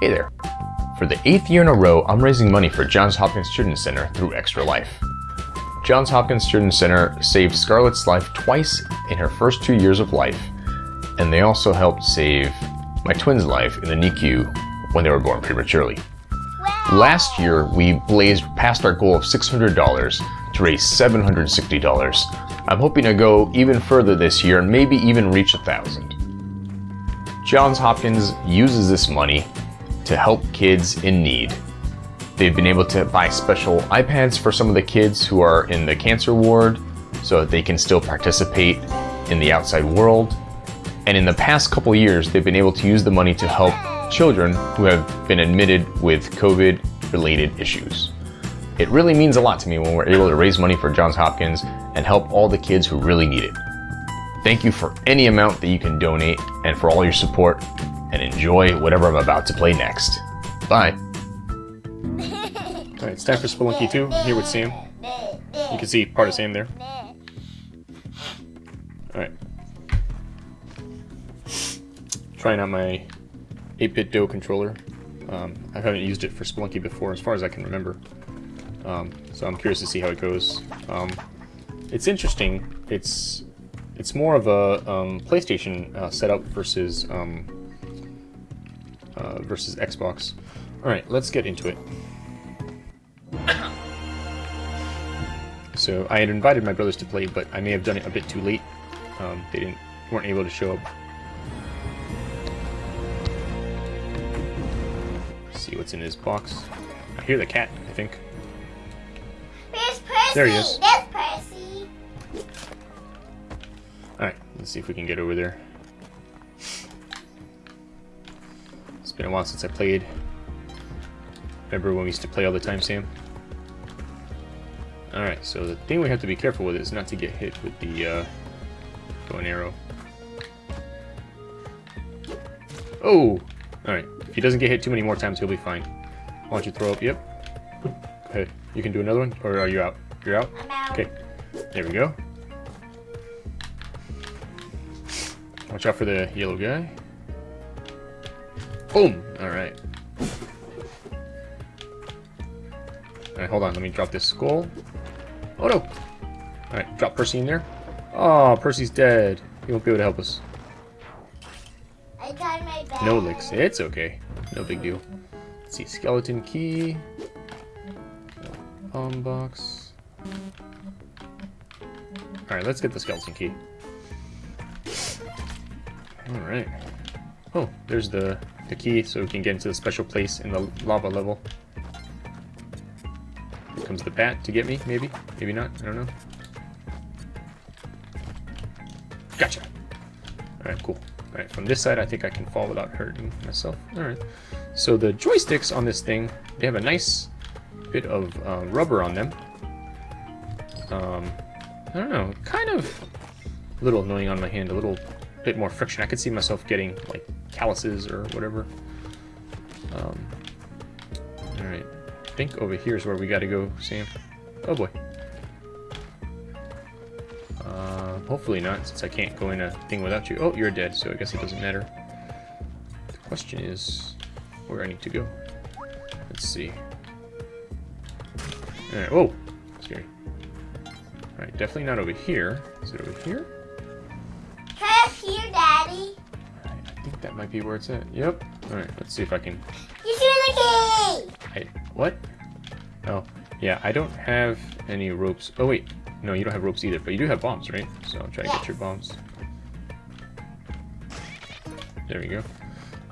Hey there. For the eighth year in a row, I'm raising money for Johns Hopkins Children's Center through Extra Life. Johns Hopkins Children's Center saved Scarlett's life twice in her first two years of life, and they also helped save my twins' life in the NICU when they were born prematurely. Wow. Last year, we blazed past our goal of $600 to raise $760. I'm hoping to go even further this year and maybe even reach a thousand. Johns Hopkins uses this money to help kids in need. They've been able to buy special iPads for some of the kids who are in the cancer ward so that they can still participate in the outside world. And in the past couple years, they've been able to use the money to help children who have been admitted with COVID related issues. It really means a lot to me when we're able to raise money for Johns Hopkins and help all the kids who really need it. Thank you for any amount that you can donate and for all your support enjoy whatever I'm about to play next. Bye. Alright, it's time for Spelunky 2. I'm here with Sam. You can see part of Sam there. Alright. Trying out my 8BitDo controller. Um, I haven't used it for Spelunky before, as far as I can remember. Um, so I'm curious to see how it goes. Um, it's interesting. It's it's more of a um, PlayStation uh, setup versus um, uh, versus Xbox. All right, let's get into it. So I had invited my brothers to play, but I may have done it a bit too late. Um, they didn't weren't able to show up. Let's see what's in his box. I hear the cat. I think. Where's Percy? There he is. There's Percy. Alright, let's see if we can get over there. Been a while since I played. Remember when we used to play all the time, Sam? Alright, so the thing we have to be careful with is not to get hit with the uh, bow and arrow. Oh! Alright, if he doesn't get hit too many more times, he'll be fine. Why don't you throw up? Yep. Go ahead. You can do another one? Or are you out? You're out? I'm out. Okay. There we go. Watch out for the yellow guy. Boom! Alright. Alright, hold on. Let me drop this skull. Oh no! Alright, drop Percy in there. Oh, Percy's dead. He won't be able to help us. I tried my best. No licks. It's okay. No big deal. Let's see. Skeleton key. Palm box. Alright, let's get the skeleton key. Alright. Oh, there's the, the key so we can get into the special place in the lava level. Here comes the bat to get me, maybe? Maybe not, I don't know. Gotcha! Alright, cool. Alright, from this side I think I can fall without hurting myself. Alright. So the joysticks on this thing, they have a nice bit of uh, rubber on them. Um, I don't know, kind of a little annoying on my hand, a little bit more friction. I could see myself getting like calluses or whatever. Um, Alright, I think over here is where we gotta go, Sam. Oh boy. Uh, hopefully not, since I can't go in a thing without you. Oh, you're dead, so I guess it doesn't matter. The question is where I need to go. Let's see. Alright, whoa! Scary. Alright, definitely not over here. Is it over here? Might be where it's at. Yep. Alright, let's see if I can... You see the key. I, what? Oh, yeah, I don't have any ropes. Oh, wait. No, you don't have ropes either, but you do have bombs, right? So I'll try to get your bombs. There we go.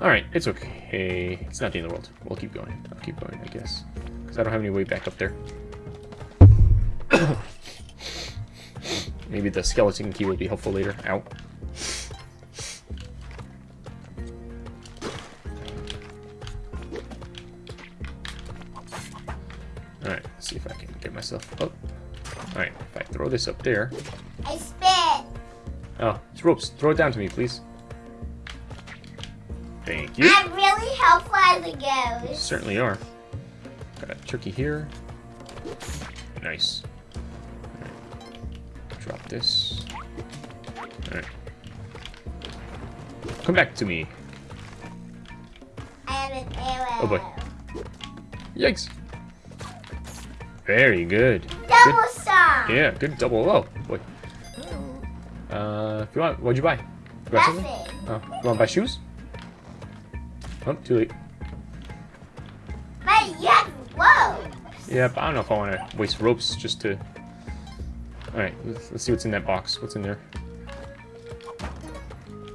Alright, it's okay. It's not the end of the world. We'll keep going. I'll keep going, I guess. Because I don't have any way back up there. Maybe the skeleton key will be helpful later. Ow. Throw this up there. I spit. Oh, it's ropes. Throw it down to me, please. Thank you. I'm really helpful as a ghost. Certainly are. Got a turkey here. Nice. Alright. Drop this. Alright. Come back to me. I have with arrow. Oh, boy. Yikes. Very good. Double song. Yeah, good double. Oh, boy. Uh, if you want, what'd you buy? You got something? Nothing. Oh, you want to buy shoes? Oh, too late. But you have whoa. Yeah, but I don't know if I want to waste ropes just to... Alright, let's, let's see what's in that box. What's in there?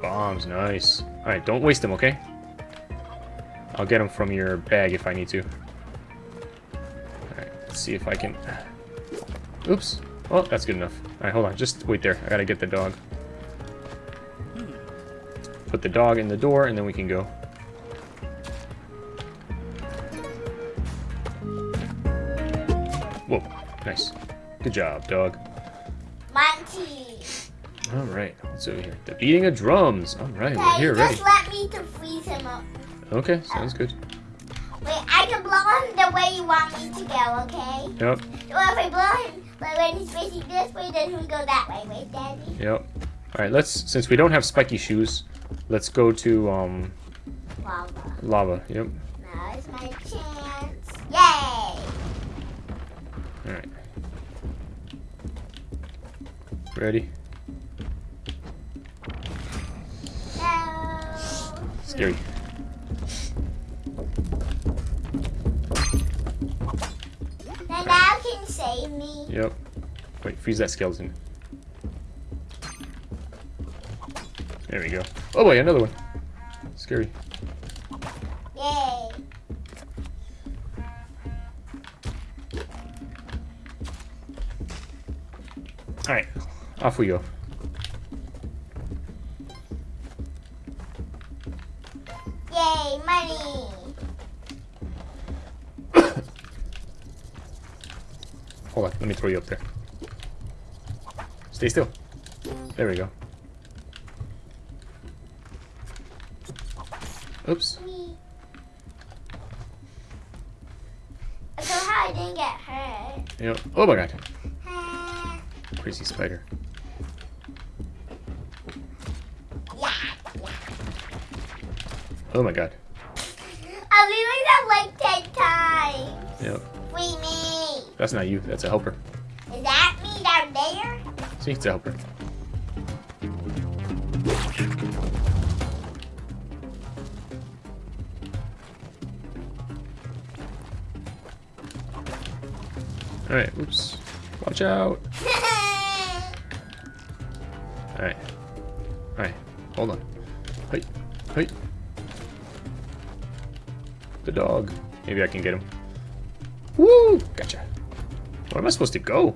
Bombs, nice. Alright, don't waste them, okay? I'll get them from your bag if I need to. See if I can... Oops. Oh, that's good enough. Alright, hold on. Just wait there. I gotta get the dog. Put the dog in the door, and then we can go. Whoa, nice. Good job, dog. Monty. Alright, what's over here? The beating of drums. Alright, we're Okay, here, ready. just let me to freeze him up. Okay, sounds good. Way you want me to go, okay? Yep, Well, if I blow him, but when he's facing this way, then he'll go that way, right, Daddy? yep. Alright, let's, since we don't have spiky shoes, let's go to, um, Lava. lava. Yep. Now is my chance. Yay! Alright. Ready? No. Scary. Save me. Yep. Wait, freeze that skeleton. There we go. Oh boy, another one. Scary. Yay. Alright, off we go. You up there. Stay still. There we go. Oops. So how I didn't get hurt. Yep. Oh my god. Uh, Crazy spider. yeah. Oh my god. I've been doing that like ten times. Yep. Free me. That's not you, that's a helper. It's a helper. Alright, oops. Watch out. Alright. Alright, hold on. Hey, hey. The dog. Maybe I can get him. Woo! Gotcha. Where am I supposed to go?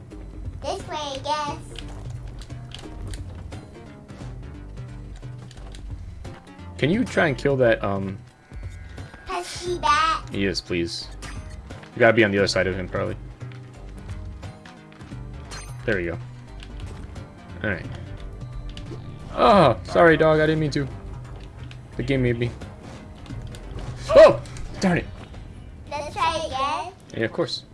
Can you try and kill that, um... Pesky bat. Yes, please. You gotta be on the other side of him, probably. There we go. Alright. Oh, sorry, dog. I didn't mean to. The game made me. Oh! Darn it. Let's try again. Yeah, of course.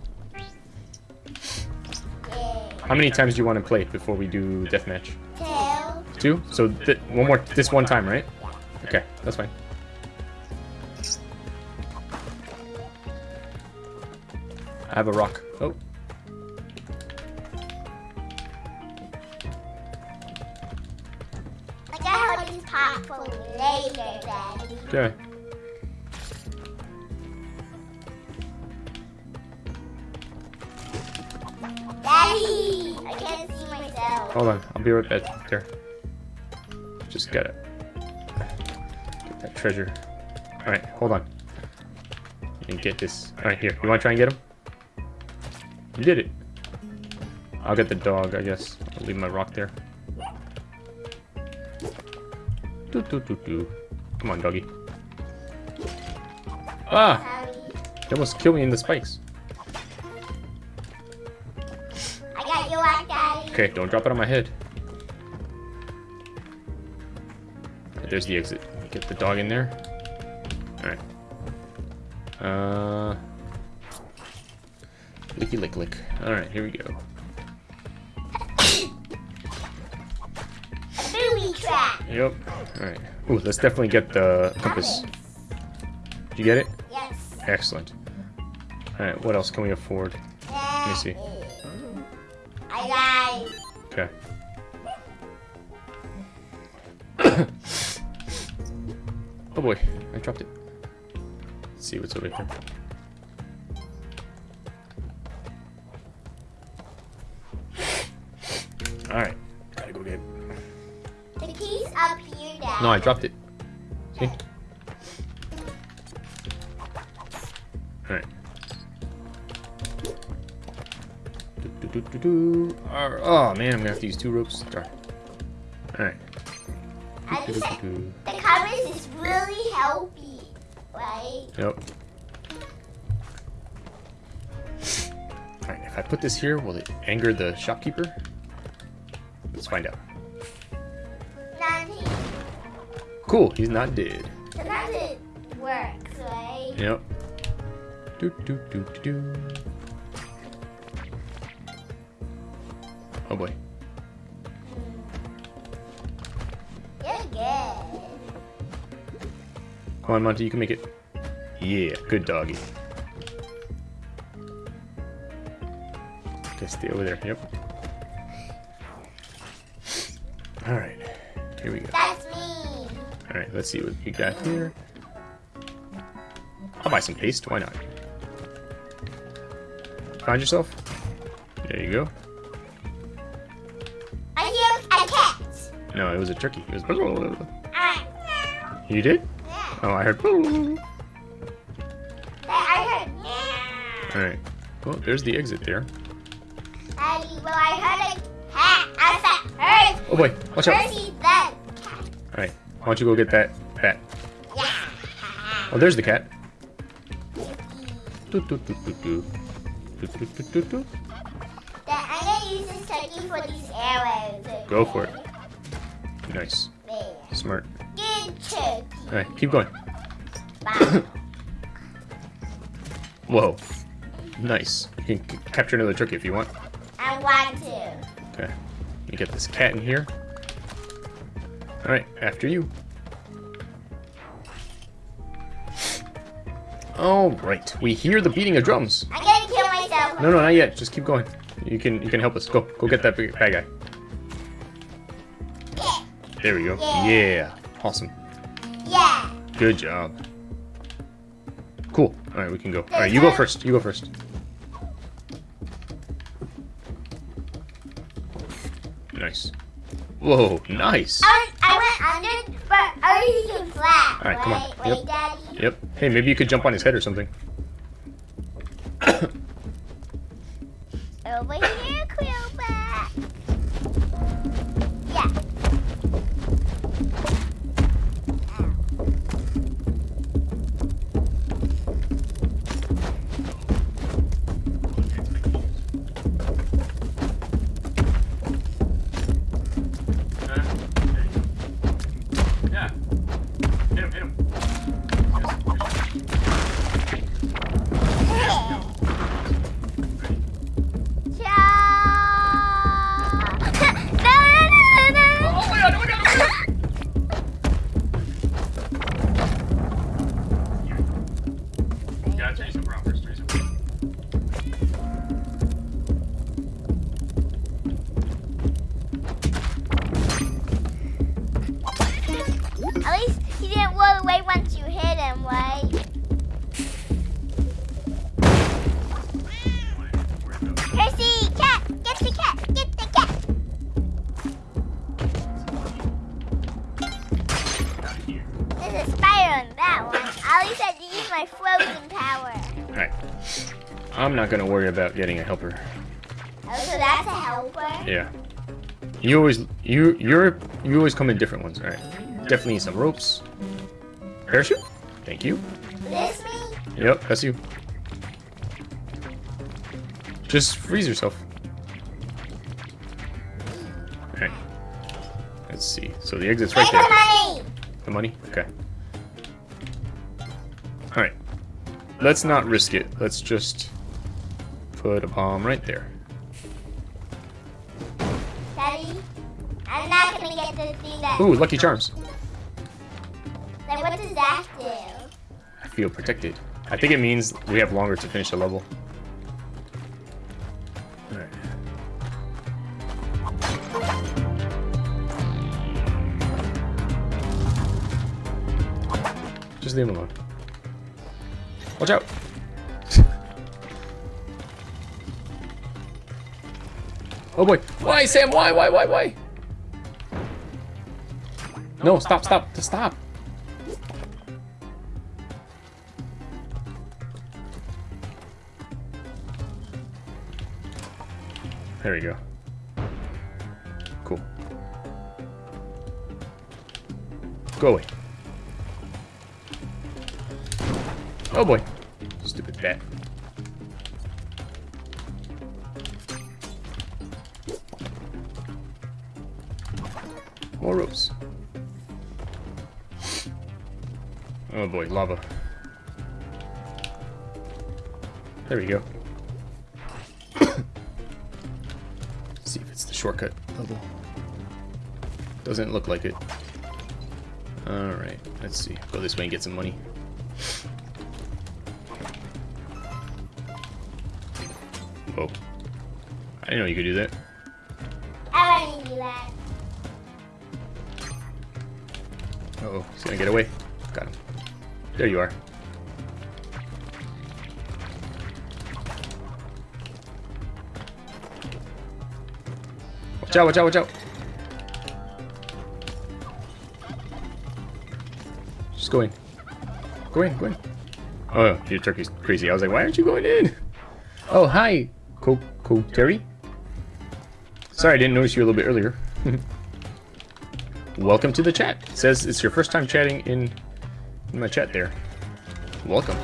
How many times do you want to play before we do deathmatch? Two. Two? So one more, this one time, right? Okay, that's fine. I have a rock. Oh, I got these pop for later, Daddy. okay. Daddy! I can't see myself. Hold on, I'll be right back there. Just get that treasure. Alright, hold on. And get this. Alright, here. You wanna try and get him? You did it. I'll get the dog, I guess. I'll leave my rock there. Doo doo doo doo. Come on, doggy. Ah! Almost killed me in the spikes. I got you Daddy. Okay, don't drop it on my head. There's the exit. Get the dog in there. Alright. Uh. Licky lick lick. Alright, here we go. Booby trap. Yep. Alright. Ooh, let's definitely get the compass. Did you get it? Yes. Excellent. Alright, what else can we afford? Let me see. Oh boy, I dropped it. Let's see what's over here. Alright, gotta go get it. The key's up here, Dad. No, I dropped it. See? Alright. Oh man, I'm gonna have to use two ropes. Darn. Alright. Compass is really healthy, right? Yep. Alright, if I put this here, will it anger the shopkeeper? Let's find out. Cool, he's not dead. Sometimes it works, right? Yep. Do do do do do. Oh boy. Come on, Monty, you can make it. Yeah, good doggy. Okay, stay over there. Yep. Alright. Here we go. That's me. Alright, let's see what we got here. I'll buy some paste, why not? Find yourself? There you go. I hear a cat. No, it was a turkey. It was. You did? Oh, I heard. I heard. Yeah. Alright. Well, there's the exit there. Daddy, well, I heard a cat. I said, heard. Oh boy, watch out. The cat. Alright, why don't you go get that bat? Yeah. Oh, there's the cat. Do, do, do, do, do. Do, do, do, do, do. Dad, I'm gonna use this turkey for these arrows. Go for it. Nice. Alright, keep going. Whoa. Nice. You can c- capture another turkey if you want. I want to. Okay. Let me get this cat in here. Alright, after you. Alright, we hear the beating of drums. I'm gonna kill myself. No, no, not yet. Just keep going. You can you can help us. Go, go get that big bad guy. Yeah. There we go. Yeah. Yeah. Awesome. Good job. Cool. All right, we can go. All right, you go first. You go first. Nice. Whoa, nice. I, I went under, but I was too flat. All right, come on. right? Yep. Daddy. Yep. Hey, maybe you could jump on his head or something. Over here, Quillback. I'm not gonna worry about getting a helper. Oh, so that's a helper? Yeah. You always you you're you always come in different ones, alright. Definitely need some ropes. Parachute? Thank you. This me? Yep, that's you. Just freeze yourself. Alright. Let's see. So the exit's right there. the money! The money? Okay. Alright. Let's not risk it. Let's just put a bomb right there. Daddy, I'm not gonna get the thing that. Ooh, Lucky Charms. Then what does that do? I feel protected. I think it means we have longer to finish the level. Alright. Just leave him alone. Watch out! Oh boy! Why, Sam? Why? Why? Why? Why? No! Stop! Stop! Stop! There we go. Cool. Go away. Oh boy. Stupid bat. Boy, lava. There we go. see if it's the shortcut level. Doesn't look like it. Alright, let's see. Go this way and get some money. Whoa. I didn't know you could do that. I do that. Uh oh, he's gonna get away. There you are. Watch out, watch out, watch out. Just go in. Go in, go in. Oh, your turkey's crazy. I was like, why aren't you going in? Oh, hi, Coco Terry. Sorry, I didn't notice you a little bit earlier. Welcome to the chat. It says it's your first time chatting in, in my chat there. Welcome.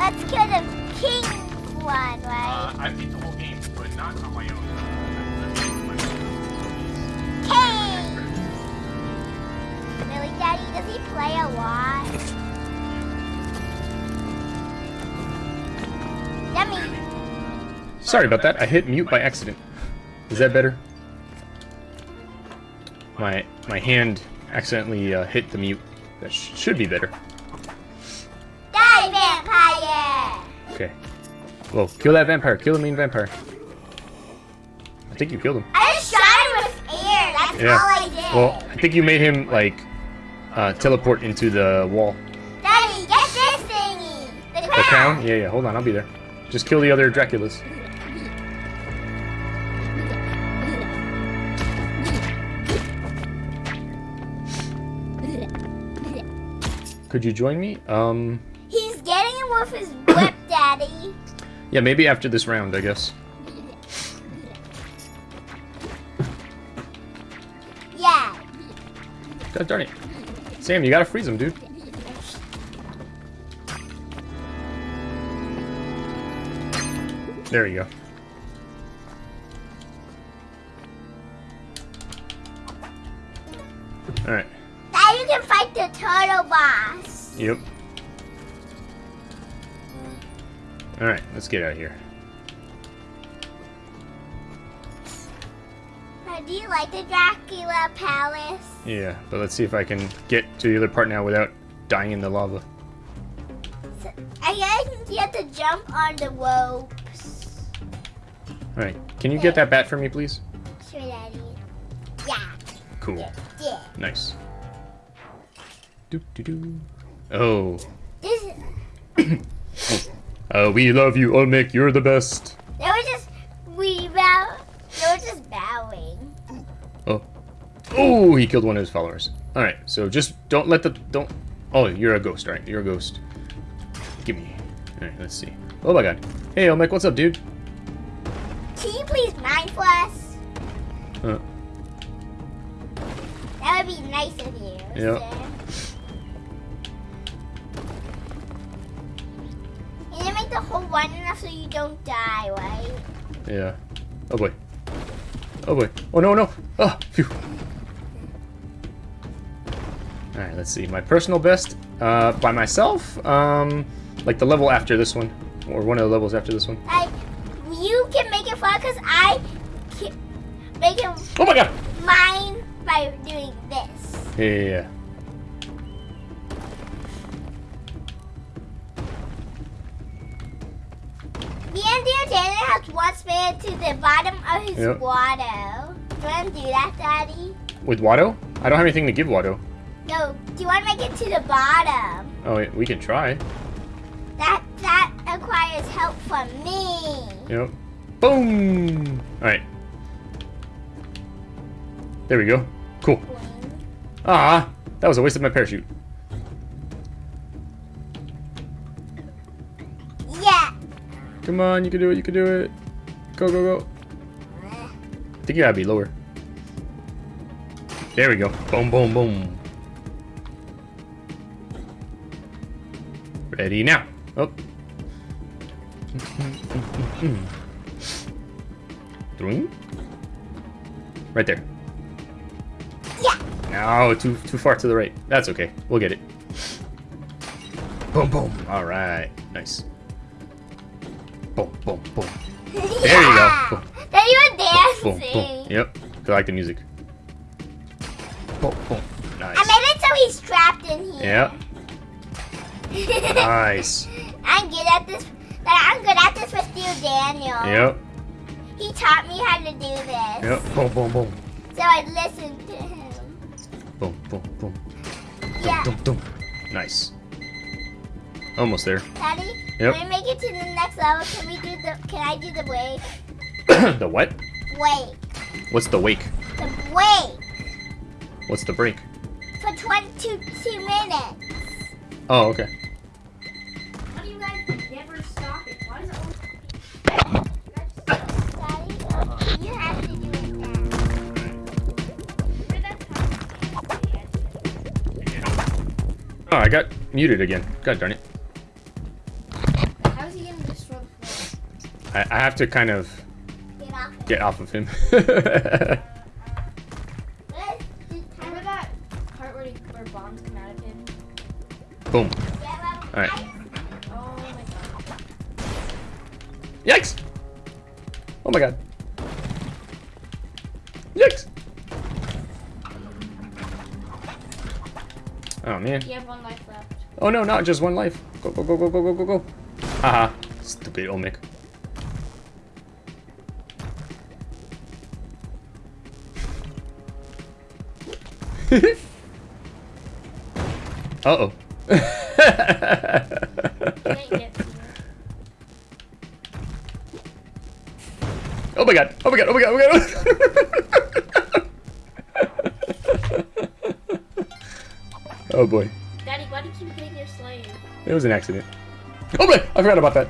Let's kill the king one, right? I beat the whole game, but not on my own. King. Really, Daddy? Does he play a lot? Yummy. Sorry about that. I hit mute by accident. Is that better? My my hand accidentally uh, hit the mute. That sh should be better. Okay. Well, kill that vampire. Kill the main vampire. I think you killed him. I just shot him with air. That's Yeah. all I did. Well, I think you made him like uh, teleport into the wall. Daddy, get this thingy. The crown. The crown? Yeah, yeah. Hold on, I'll be there. Just kill the other Draculas. Could you join me? Um, He's getting it with his whip, Daddy. yeah, maybe after this round, I guess. Yeah. God darn it. Sam, you gotta freeze him, dude. There you go. Alright. Now you can fight the turtle boss. Yep. Alright, let's get out of here. Do you like the Dracula Palace? Yeah, but let's see if I can get to the other part now without dying in the lava. So, I guess you have to jump on the ropes. Alright, can you get that bat for me, please? Sure, Daddy. Yeah. Cool. Yeah. Nice. Doo doo doo. Oh. This Uh, we love you, Olmec. You're the best. There was just we about just bowing. Oh. Oh, he killed one of his followers. Alright, so just don't let the... Don't... Oh, you're a ghost, right? You're a ghost. Give me... Alright, let's see. Oh my god. Hey, Olmec, what's up, dude? Can you please mine for us? Uh, That would be nice of you. Yeah. sir. You didn't make the whole one enough so you don't die, right? yeah. Oh boy. Oh boy. Oh no, no! Oh, phew. Alright, let's see. My personal best, uh, by myself, um, like the level after this one. Or one of the levels after this one. Like, you can make it fun because I can make it Oh my god! mine by doing this. Yeah, yeah, yeah. To the bottom of his Yep. water. Do you want to do that, Daddy? With Waddler? I don't have anything to give Waddler. No, do you want to make it to the bottom? Oh, we can try. That that requires help from me. Yep. Boom! Alright. There we go. Cool. Ah, that was a waste of my parachute. Yeah. Come on, you can do it, you can do it. Go, go, go. I think you gotta be lower. There we go. Boom, boom, boom. Ready now. Oh. Doing? Right there. Yeah. No, too too far to the right. That's okay. We'll get it. Boom, boom. All right. Nice. Boom, boom, boom. There you go. Boom. There you were Boom, dancing. boom. Yep. I like the music. Boom, boom. I made it so he's trapped in here. Yep. Nice. I'm good at this. I'm good at this with Steel Daniel. Yep. He taught me how to do this. Yep. Boom, boom, boom. So I listened to him. Boom, boom, boom. Yeah. Dum, dum. Nice. Almost there. Daddy, Yep. when we make it to the next level, can we do the? Can I do the wave? the what? Wait. What's the wake? The wait What's the break? for 22 minutes. Oh, okay. How do you guys never stop it? Why does it always Daddy, you have to do it now. Where that Oh, I got muted again. God darn it. How is he gonna destroy? I, I have to kind of Get off. it. get off of him. Let's just Remember that part where, he, where bombs come out of him? boom. Alright. Oh my god. Yikes! Oh my god. Yikes! Oh man. You have one life left. Oh no, not just one life. Go, go, go, go, go, go, go, go. Haha. Stupid Olmec. Uh-oh. You ain't get to it. oh my god. Oh my god. Oh my god. Oh my god. oh boy. Daddy, why do you keep your slave? It was an accident. Oh boy. I forgot about that.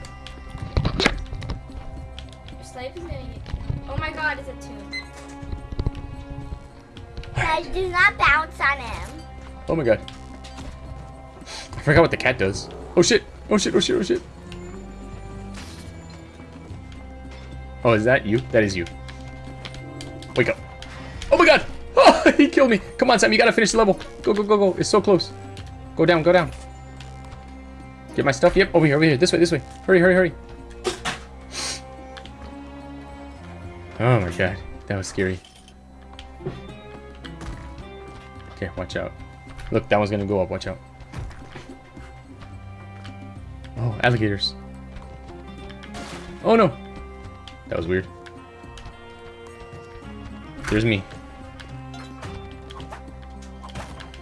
Oh my god. I forgot what the cat does. Oh shit. Oh shit. Oh shit. Oh shit. Oh, is that you? That is you. Wake up. Oh my god. Oh, he killed me. Come on, Sam. You gotta finish the level. Go, go, go, go. It's so close. Go down. Go down. Get my stuff. Yep. Over here. Over here. This way. This way. Hurry. Hurry. Hurry. Oh my god. That was scary. Okay, watch out. Look, that one's gonna go up. Watch out. Oh, alligators. Oh no! That was weird. There's me.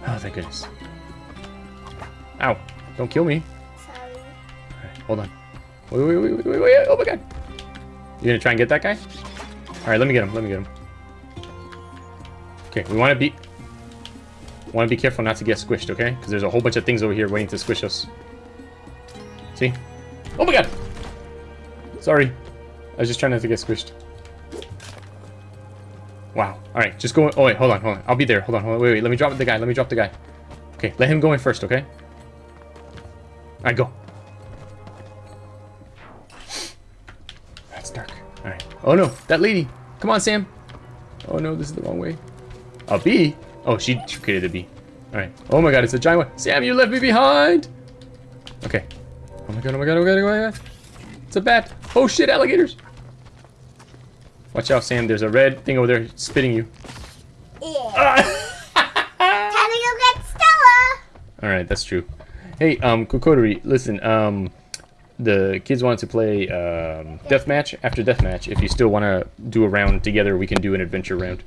Oh, thank goodness. Ow. Don't kill me. Sorry. Alright, hold on. Wait, wait, wait, wait, wait, wait. Oh my god. You gonna try and get that guy? Alright, let me get him. Let me get him. Okay, we want to be... Want to be careful not to get squished, okay? Because there's a whole bunch of things over here waiting to squish us. See? Oh my god! Sorry. I was just trying not to get squished. Wow. Alright, just go... Oh, wait, hold on, hold on. I'll be there. Hold on, hold on. Wait, wait. Let me drop the guy. Let me drop the guy. Okay, let him go in first, okay? Alright, go. That's dark. Alright. Oh no, that lady. Come on, Sam. Oh no, this is the wrong way. A bee? Oh, she, she created a bee. Alright. Oh my god, it's a giant one. Sam, you left me behind! Okay. Oh my god, oh my god, oh my god, oh my god. It's a bat. Oh shit, alligators. Watch out, Sam. There's a red thing over there spitting you. Yeah. Time to go get Stella. Alright, that's true. Hey, um, Kokodori, listen, um, the kids want to play um, deathmatch. After deathmatch, if you still want to do a round together, we can do an adventure round.